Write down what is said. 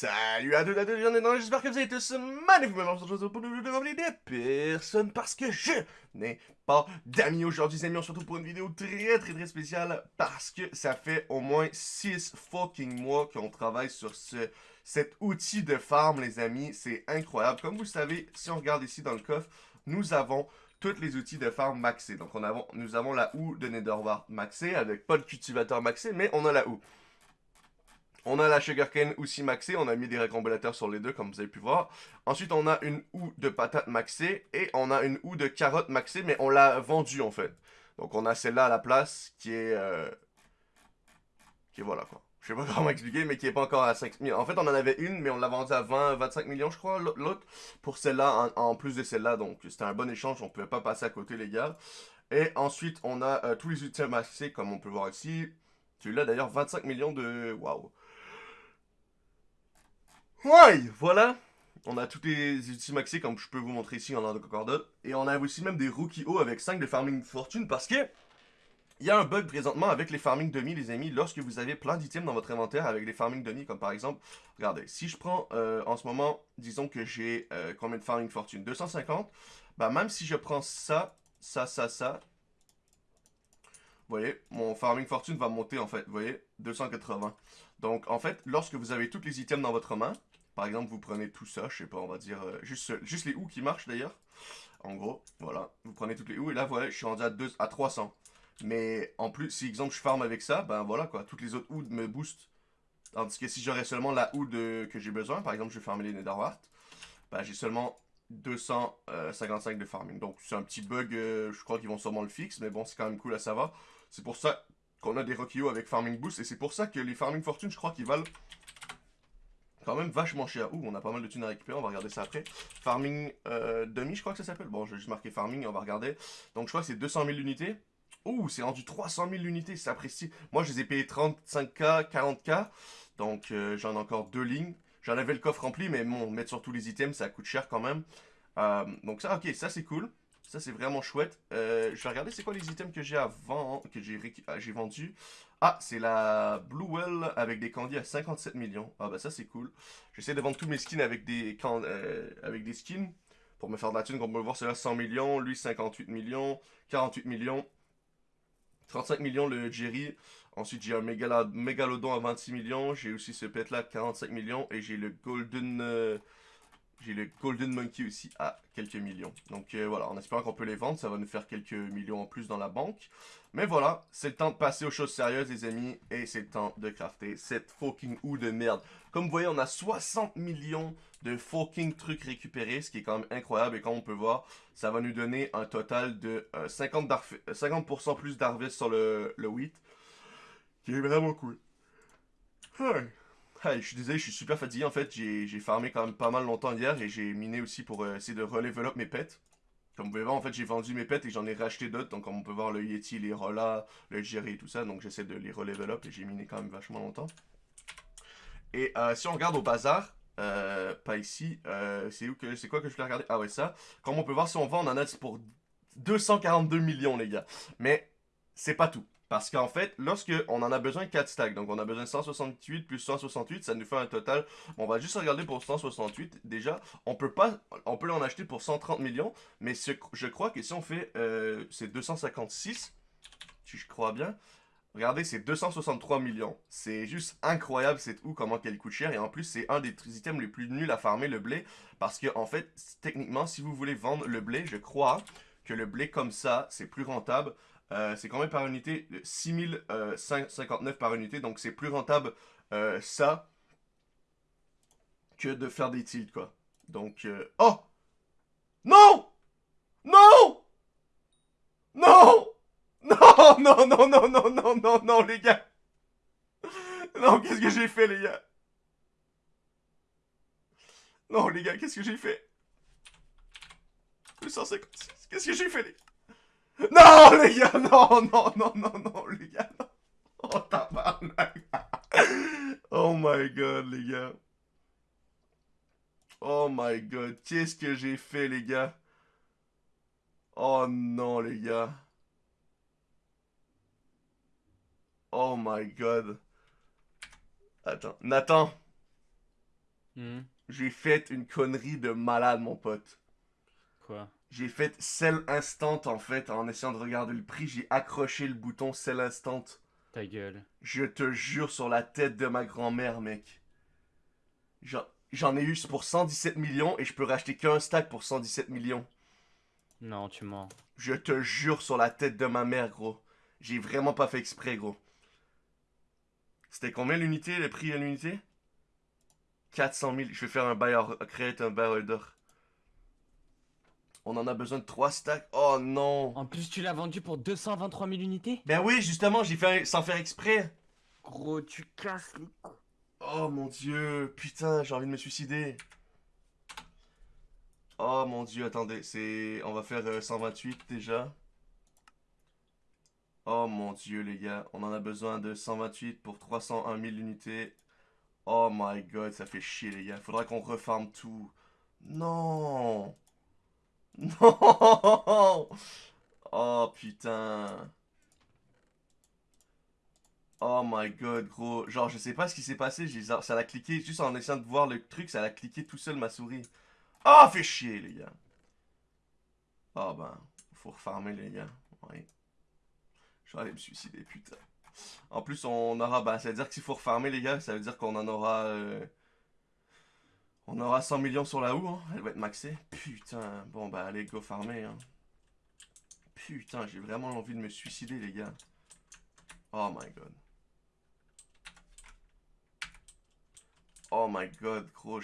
Salut à tous, à tous, j'espère que vous êtes tous magnifiquement pour nous de des personnes parce que je n'ai pas d'amis aujourd'hui, les amis, on se retrouve pour une vidéo très très très spéciale parce que ça fait au moins 6 fucking mois qu'on travaille sur ce, cet outil de farm, les amis, c'est incroyable. Comme vous le savez, si on regarde ici dans le coffre, nous avons tous les outils de farm maxés. Donc on nous avons la houe de Netherwart maxée avec pas de cultivateur maxé, mais on a la houe. On a la sugarcane aussi maxée, on a mis des récombilateurs sur les deux comme vous avez pu voir. Ensuite on a une houe de patate maxée et on a une houe de carotte maxée mais on l'a vendue en fait. Donc on a celle-là à la place qui est... Euh, qui est voilà quoi. Je sais pas comment expliquer mais qui est pas encore à 5 000. En fait on en avait une mais on l'a vendue à 20, 25 millions je crois l'autre. Pour celle-là en, plus de celle-là donc c'était un bon échange, on pouvait pas passer à côté les gars. Et ensuite on a euh, tous les outils maxés comme on peut voir ici. Celui-là d'ailleurs 25 millions de... Waouh Ouais, voilà. On a tous les outils maxés comme je peux vous montrer ici en de concordate. Et on a aussi même des rookie O avec 5 de farming fortune parce que il y a un bug présentement avec les farming demi les amis. Lorsque vous avez plein d'items dans votre inventaire avec les farming demi comme par exemple, regardez, si je prends euh, en ce moment, disons que j'ai euh, combien de farming fortune? 250. Bah même si je prends ça, ça, ça, ça, vous voyez, mon farming fortune va monter en fait, vous voyez, 280. Donc en fait, lorsque vous avez tous les items dans votre main, par exemple, vous prenez tout ça, je sais pas, on va dire, euh, juste, les houes qui marchent d'ailleurs. En gros, voilà, vous prenez toutes les houes et là, voilà, je suis rendu à, 2, à 300. Mais en plus, si exemple je farm avec ça, ben voilà quoi, toutes les autres houes me boostent. Tandis que si j'aurais seulement la houe que j'ai besoin, par exemple je vais farmer les Netherwart, ben j'ai seulement 255 de farming. Donc c'est un petit bug, euh, je crois qu'ils vont sûrement le fixer, mais bon c'est quand même cool à savoir. C'est pour ça qu'on a des Rokio avec farming boost, et c'est pour ça que les farming fortune, je crois qu'ils valent quand même vachement cher. Ouh, on a pas mal de thunes à récupérer, on va regarder ça après. Farming euh, demi, je crois que ça s'appelle. Bon, je vais juste marquer farming, on va regarder. Donc, je crois que c'est 200 000 unités. Ouh, c'est rendu 300 000 unités, c'est apprécié. Moi, je les ai payés 35K, 40K. Donc, euh, j'en ai encore deux lignes. J'en avais le coffre rempli, mais bon, mettre sur tous les items, ça coûte cher quand même. Euh, donc ça, ok, ça c'est cool. Ça, c'est vraiment chouette. je vais regarder c'est quoi les items que j'ai avant, que j'ai vendu? Ah, c'est la Blue Well avec des candies à 57 millions. Ah bah ça c'est cool. J'essaie de vendre tous mes skins avec des, euh, avec des skins. Pour me faire de la thune, comme on peut voir, c'est là 100 millions, lui 58 millions, 48 millions, 35 millions le Jerry. Ensuite j'ai un Mégalodon à 26 millions, j'ai aussi ce pet là à 45 millions et j'ai le Golden... Euh, j'ai le Golden Monkey aussi à quelques millions. Donc euh, voilà, en espérant qu'on peut les vendre, ça va nous faire quelques millions en plus dans la banque. Mais voilà, c'est le temps de passer aux choses sérieuses les amis, et c'est le temps de crafter cette fucking houe de merde. Comme vous voyez, on a 60 millions de fucking trucs récupérés, ce qui est quand même incroyable, et comme on peut voir, ça va nous donner un total de 50%, euh, 50 plus d'harvest sur le, le wheat, qui est vraiment cool. Hey, je suis désolé, je suis super fatigué en fait. J'ai farmé quand même pas mal longtemps hier et j'ai miné aussi pour euh, essayer de relevel up mes pets. Comme vous pouvez voir, en fait, j'ai vendu mes pets et j'en ai racheté d'autres. Donc, comme on peut voir, le Yeti, les Rolla, le Jerry et tout ça. Donc, j'essaie de les relevel up et j'ai miné quand même vachement longtemps. Et euh, si on regarde au bazar, euh, pas ici, c'est c'est quoi que je voulais regarder? Ah ouais, ça. Comme on peut voir, si on vend, on en a pour 242 millions, les gars. Mais c'est pas tout. Parce qu'en fait, lorsque on en a besoin 4 stacks, donc on a besoin de 168 plus 168, ça nous fait un total, on va juste regarder pour 168, déjà, on peut pas, on peut en acheter pour 130 millions, mais je crois que si on fait, euh, c'est 256, si je crois bien, regardez, c'est 263 millions, c'est juste incroyable cette ou comment qu'elle coûte cher, et en plus, c'est un des items les plus nuls à farmer, le blé, parce que en fait, techniquement, si vous voulez vendre le blé, je crois que le blé comme ça, c'est plus rentable, euh, c'est combien par unité 6059 euh, par unité, donc c'est plus rentable euh, ça que de faire des tilts, quoi. Donc, oh! Non! Non! Non! Non Non, non, non, non, non, non, non, les gars! Non, qu'est-ce que j'ai fait, les gars? Non, les gars, qu'est-ce que j'ai fait? 256, qu'est-ce que j'ai fait, les gars? non, les gars, non, non, non, non, non, les gars, non. Oh, tabarnak. Oh my god, les gars. Oh my god, qu'est-ce que j'ai fait, les gars? Oh non, les gars. Oh my god. Attends, Nathan. Hmm. J'ai fait une connerie de malade, mon pote. Quoi J'ai fait Sell Instant, en fait, en essayant de regarder le prix. J'ai accroché le bouton Sell Instant. Ta gueule. Je te jure sur la tête de ma grand-mère, mec. J'en ai eu pour 117 millions et je peux racheter qu'un stack pour 117 millions. Non, tu mens. Je te jure sur la tête de ma mère, gros. J'ai vraiment pas fait exprès, gros. C'était combien l'unité, le prix à l'unité? 400 000. Je vais faire un buy or- créer un buy order. On en a besoin de 3 stacks. Oh non. En plus, tu l'as vendu pour 223 000 unités? Ben oui, justement, j'ai fait sans faire exprès. Gros, tu casses les. Oh mon dieu, putain, j'ai envie de me suicider. Oh mon dieu, attendez, c'est... On va faire euh, 128 déjà. Oh mon dieu, les gars, on en a besoin de 128 pour 301 000 unités. Oh my god, ça fait chier, les gars. Faudra qu'on refarme tout. Non Non Oh putain Oh my god, gros. Genre, je sais pas ce qui s'est passé. Ça l'a cliqué, juste en essayant de voir le truc, ça l'a cliqué tout seul ma souris. Ah, fait chier, les gars. Ah ben, faut refarmer, les gars. Ouais. Je vais aller me suicider, putain. En plus, on aura. Ben, ça veut dire que s'il faut refarmer, les gars, ça veut dire qu'on en aura. euh, On aura 100 millions sur la houe, hein. Elle va être maxée. Putain. Bon, bah, allez, go farmer, hein. Putain, j'ai vraiment envie de me suicider, les gars. Oh my god. Oh my god, gros,